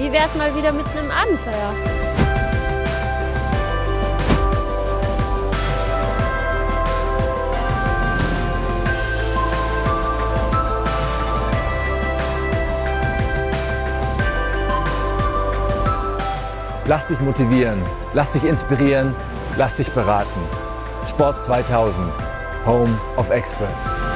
wie wäre es mal wieder mit einem Abenteuer? Lass dich motivieren, lass dich inspirieren, lass dich beraten. Sport 2000, Home of Experts.